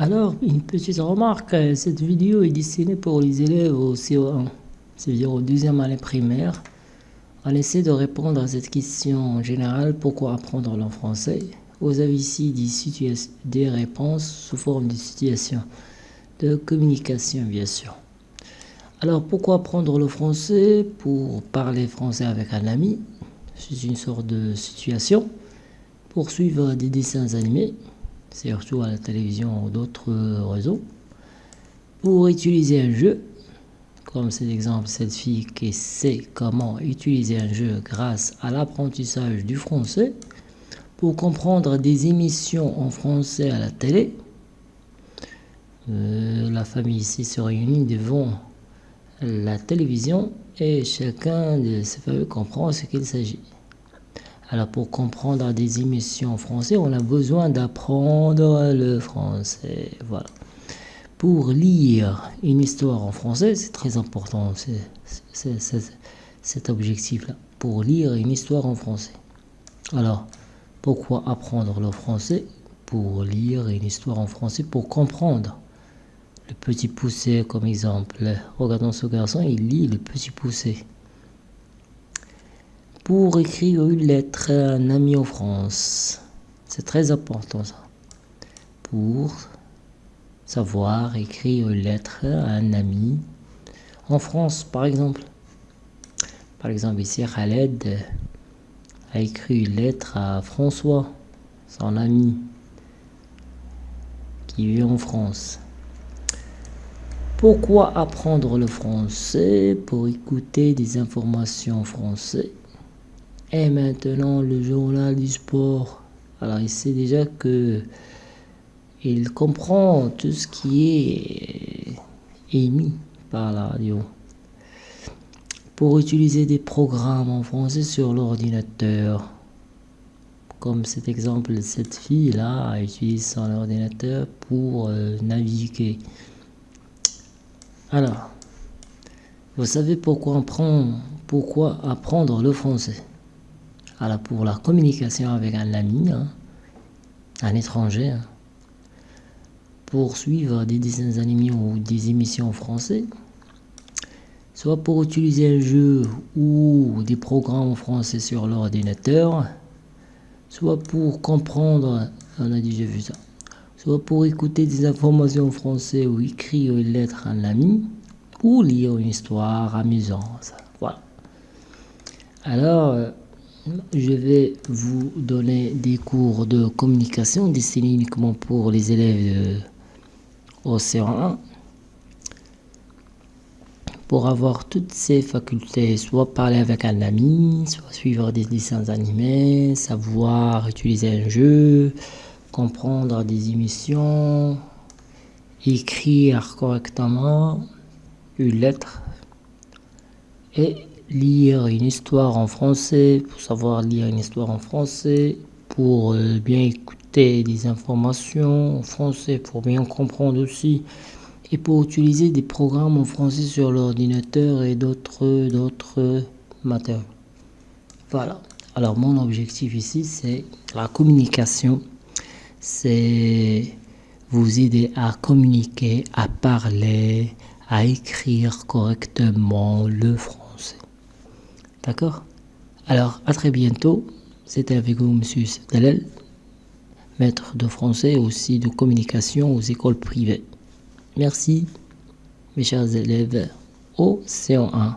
Alors, une petite remarque, euh, cette vidéo est destinée pour les élèves au CO1, c'est-à-dire au deuxième année primaire. On essaie de répondre à cette question générale, pourquoi apprendre le français? Vous avez ici des, des réponses sous forme de situation, de communication bien sûr. Alors, pourquoi apprendre le français? Pour parler français avec un ami, c'est une sorte de situation. Pour suivre des dessins animés, surtout à la télévision ou d'autres réseaux, pour utiliser un jeu, comme c'est l'exemple cette fille qui sait comment utiliser un jeu grâce à l'apprentissage du français, pour comprendre des émissions en français à la télé. Euh, la famille ici se réunit devant la télévision et chacun de ses familles comprend ce qu'il s'agit. Alors pour comprendre des émissions en français, on a besoin d'apprendre le français. Voilà. Pour lire une histoire en français, c'est très important cet objectif-là. Pour lire une histoire en français. Alors, pourquoi apprendre le français? Pour lire une histoire en français, pour comprendre. Le petit poussé comme exemple. Regardons ce garçon, il lit le petit poussé pour écrire une lettre à un ami en France. C'est très important ça. Pour savoir écrire une lettre à un ami en France, par exemple. Par exemple, ici, Khaled a écrit une lettre à François, son ami, qui vit en France. Pourquoi apprendre le français Pour écouter des informations en français? Et maintenant, le journal du sport. Alors, il sait déjà que il comprend tout ce qui est émis par la radio. Pour utiliser des programmes en français sur l'ordinateur, comme cet exemple, cette fille-là a utilisé son ordinateur pour euh, naviguer. Alors, vous savez pourquoi, pourquoi apprendre le français? Alors pour la communication avec un ami, hein, un étranger, hein, pour suivre des dessins animés ou des émissions en français, soit pour utiliser un jeu ou des programmes français sur l'ordinateur, soit pour comprendre, on a déjà vu ça, soit pour écouter des informations en français ou écrire une lettre à un ami, ou lire une histoire amusante. Voilà. Alors, euh, je vais vous donner des cours de communication destinés uniquement pour les élèves de Océan 1 pour avoir toutes ces facultés, soit parler avec un ami, soit suivre des dessins animés, savoir utiliser un jeu, comprendre des émissions, écrire correctement une lettre et lire une histoire en français, pour savoir lire une histoire en français, pour euh, bien écouter des informations en français, pour bien comprendre aussi, et pour utiliser des programmes en français sur l'ordinateur et d'autres d'autres matériaux. Voilà. Alors mon objectif ici, c'est la communication. C'est vous aider à communiquer, à parler, à écrire correctement le français. D'accord? Alors, à très bientôt. C'était avec vous, monsieur Dalel, maître de français aussi de communication aux écoles privées. Merci, mes chers élèves, au C1.